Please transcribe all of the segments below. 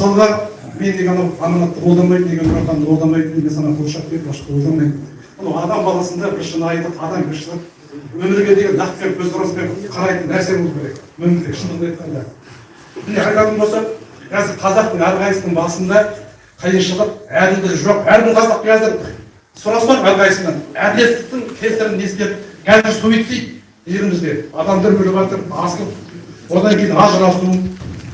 мысалға мен деген анау аманатты қолдамайтын деген нұротанды қолдамайтын деген сана қуыршақ деп башқа қолдамаймын бұл адам баласында бір шынайылық адамгершілік өмірге деген нақпен көзқараспен қарайтын нәрсе болу керек. Өмірде шындығын айтқанда. Міне айтатын болсақ қазір қазақтың әрқайсысының басында қиыншылық әділдік жоқ. Әрбір қазақ қазір сұрасақ әрқайсысынан әділеттіктің кесірін ескеріп қазір суицид елімізде. Адамдар өліп жатыр асылып одан кейін ажырасу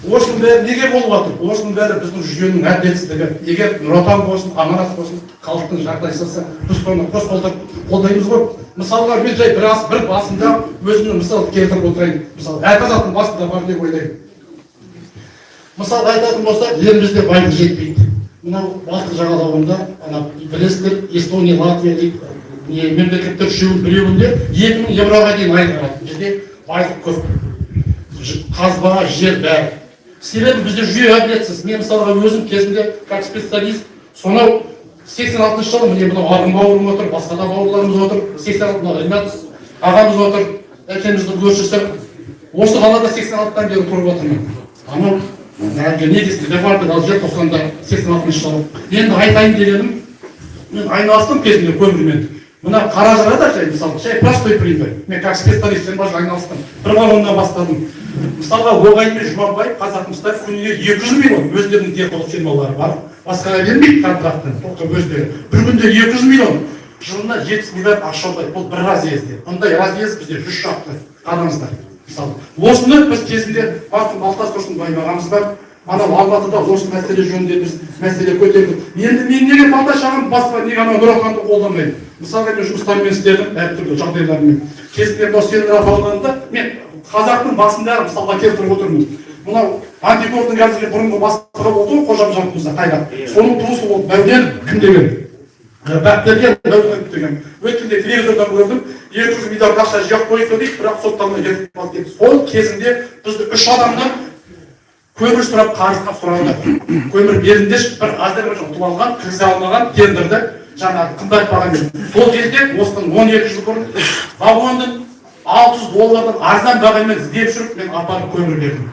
осының бәрі неге болып жатыр осының бәрі біздің жүйенің әділетсіздігі. Егер нұр отан болсын аманат болсын халықтың жағдай жасаса біз соны қос қолдаймыз ғой. Мысалға мен жай бір, бір басында өзімнің мысал келтіріп отырайын. Мысалы әр қазақтың басында бар деп ойлаймын. Мысалы айтатын болсақ елімізде байлық жетпейді. Мынау балтық жағалауында ана білесіздер эстония латвия дейді не мемлекеттер үшеуінің біреуінде екі мың евроға дейін ай барады бізде байлық көп. Қазба жер бәрі. Себебі бізде жүйе әділетсіз мен мысалға өзім кезінде как специалист сонау сексен алтыншы жылы міне мынау арғын бауырым отыр басқа да бауырларымыз отыр сексен алты ағамыз отыр әкеміздің көршісі осы қалада сексен алтыдан бері тұрып отырмын. Анау әлгі негізгі департамент желтоқсанда сексен алтыншы жылы. Енді айтайын дегенім мен айналыстым кезінде көмірмен. Мына қаражырада жай мысалы жай простой пример мен как жиырма жыл айналыстым бір вагоннан бастадым мысалға оғай мен жұмабаев қазақмыстар күніне екі жүз миллион. Өздерінің технолог фирмалары бар басқаға бермейді контрактын только өздері. Бір күнде екі жүз миллион. Жылына жетпіс миллиард ақша ұрлайды бұл бір разъезде. Мұндай разъезд бізде жүз шақты. Қараңыздар мысалы осыны біз кезінде балтас тұрсынбаев ағамыз бар. Анау алматыда осы мәселе жөнінде біз мәселе көтердік. Енді мен неге балташ ағам басқа неге анау нұр отанды қолдамаймын? Мысалға мен жұмыстармен істедім әртүрлі жағдайлармен. Кезінде мынау сенограф ауданында мен қазақтың басында мысалға келтіріп отырмын. Мынау антиповтың қазіргі бұрынғы бастығы болды ғой қожа мырза қайрат соның туысы болды бәуден кім деген? Бәктерген бәуден деген. Өткенде телевизордан көрдім екі жүз миллиард ақша жинап қойыпты дейді бірақ сотталмай кетіп қалды сол кезінде бізді үш адамнан көмір сұрап қарыз сұрады көмір беріңдерші бір әзербайжан ұтып алған кіргізе алмаған тендерді жаңағы қымбат бағамен сол кезде осыдан он екі жыл бұрын вагонды алты жүз доллардан арзан бағамен іздеп жүріп мен апарып көмір бердім.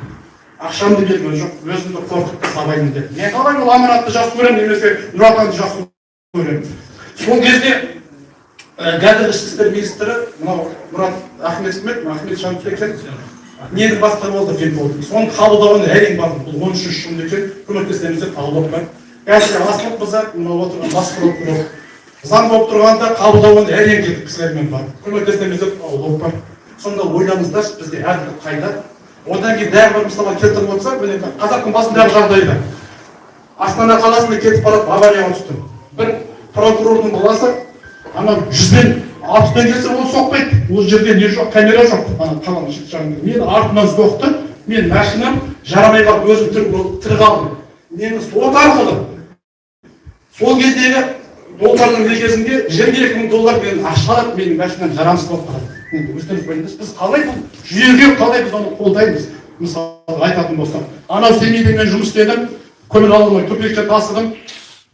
Ақшамды берген жоқ өзімді қорқытты сабаймын деп. Мен қалай ол аманатты жақсы көремін немесе нұр отанды жақсы көремін? Сол кезде қазіргі ішкі істер министрі мынау мұрат ахметов ахмет нені болды деп болды соның қабылдауына әрең бардым бұл он үшінші жылында екен көмектесеміз деп қабылдап бар қазір асылып мынау отырған бас прокурор. Заң болып тұрғанда қабылдауына әрең келдік кісілермен барып көмектесеміз деп бар. Сонда ойлаңыздаршы бізде әділдік қайда? Одан кейін тағы бір мысалға келтіріп отырсақ міне қазақтың басындағы жағдайда. Астана қаласында кетіп барып аварияға түстім бір прокурордың баласы ана жүзбен алпыспен келсе ол соқпайды. Ол жерде не жоқ? Камера жоқ. Ана қаланың шет жағында мені артынан соқты. Мен машинам жарамай қалып өзім тірі қалдым. Мені сот арқылы сол кездегі доллардың некесінде жиырма екі мың доллар мен ақша алады. Менің машинам жарамсыз болып қалады. Енді өздеріңіз біліңіз біз қалай бұл жүйеге қалай біз оны қолдаймыз? Мысалы айтатын болсақ анау семейде мен жұмыс істедім көмір алмай тупикке тасыдым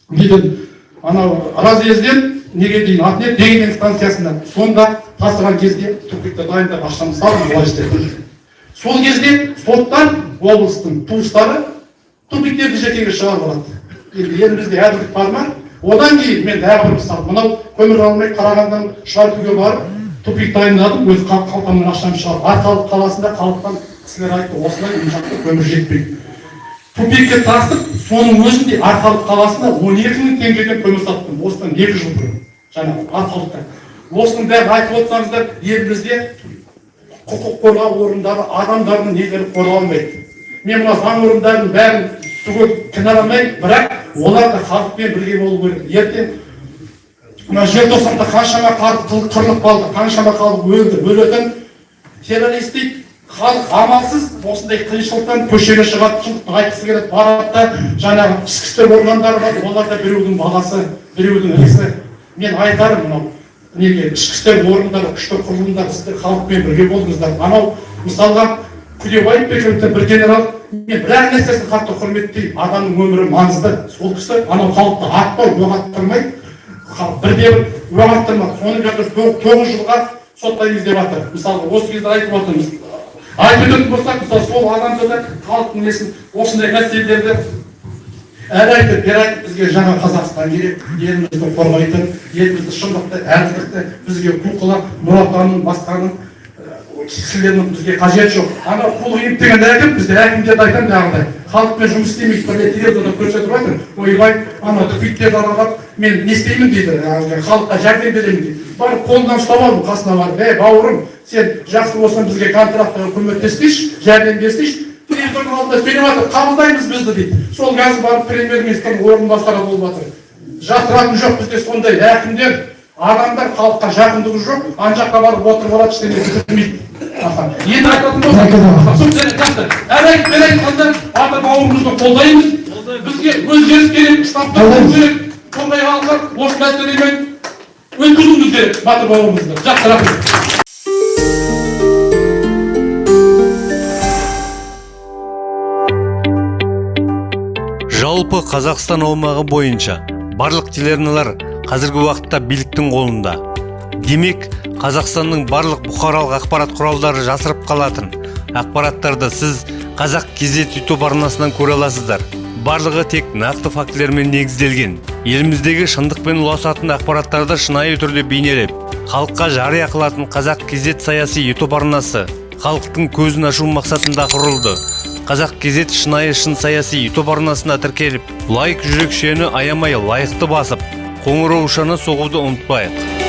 неден? Анау разъезден неге дейін ответ дегенен станциясында. Сонда тасыған кезде тупикті дайындап ақшамды салдым былай сол кезде соттан облыстың туыстары тупиктерді жекеге шығарып алады. Енді елімізде әділдік бар ма? Одан кейін мен тағы бір мысал мынау көмір алмай қарағандан шаркуге барып тупик дайындадым өз қал- қалтамнан ақшамды шығарып арқалық қаласында халықтан кісілер айтты осылай мына жақта көмір жетпейді. Тупикке тасып соның өзінде арқалық қаласында он екі мың теңгеден көмір саттым осыдан екі жыл бұрын. Жаңағы арқалықта осының бәрін айтып отырсаңыздар елімізде құқық қорғау орындары адамдардың нелері қорғалмайды мен мына заң орындарының бәрін түгел кінәламаймын бірақ олар да халықпен бірге болу керек. Ертең мына желтоқсанда қаншама халық қырылып қалды қаншама халық өлді өлетін террорист дейді. Халық амалсыз осындай қиыншылықтан көшеге шығады шындықты айтқысы келеді барады да жаңағы ішкі істер органдары бар олар да біреудің баласы біреудің інісі. Мен айтарым мынау неге ішкі істер органдары күшті құрылымдар сіздер халықпен бірге болыңыздар анау мысалға күлебаев бекеновтен бір генерал мен бір ақ нәрсесін қатты құрметтеймін адамның өмірі маңызды сол кісі анау халықты атпай оқ аттырмай бірде бір оқ аттырмады соны қазір тоғ- тоғыз жылға соттаймыз деп жатыр мысалы осы кезде айтып отырмыз өтетін болсақ мысалы сол адамды да халықтың несін осындай мәселелерді әр айтып бер айтып бізге жаңа қазақстан керек елімізді қорғайтын елімізді шындықты әділдікті бізге құлқылап мұратаның басқаның кісілердің бізге қажеті жоқ. Ана қул иіп деген әкім бізде әкімдерді айтамын жаңағыдай. Халықпен жұмыс істемейді бірде телевизорда көрсетіп жатыр ойбай ана түпиттерді аралап мен не істеймін дейді халыққа жәрдем беремін дейді. Барып қолынан ұстап алдым қасына барып. Ей бауырым сен жақсы болсаң бізге контрактыға көмектессейші жәрдем берсейші телевизордың алдында сөйлеп жатыр қабылдаймыз бізді дейді. Сол қазір барып премьер министрдің орынбасары болып жатыр. Жасыратыны жоқ бізде сондай әкімдер адамдар халыққа жақындығы жоқ ана жаққа барып отырып алады ештеңе бітірмейді аха енді айтатын болсақ әр айтқанда ата бауырымызды қолдаймыз. Бізге өзгеріс керек штабтар керек. Осы керек батыр бауырымызды жақсы рахмет жалпы қазақстан аумағы бойынша барлық телеарналар қазіргі уақытта биліктің қолында. Демек қазақстанның барлық бұқаралық ақпарат құралдары жасырып қалатын. Ақпараттарды сіз қазақ кезет ютуб арнасынан көре аласыздар. Барлығы тек нақты фактілермен негізделген. Еліміздегі шындықпен ұласатын ақпараттарды шынайы түрде бейнелеп халыққа жария қылатын қазақ кезет саяси ютуб арнасы халықтың көзін ашу мақсатында құрылды. Қазақ кезет шынайы шын саяси ютуб арнасына тіркеліп лайк жүрекшені аямай лайықты басып қоңыраушаны соғуды ұмытпайық.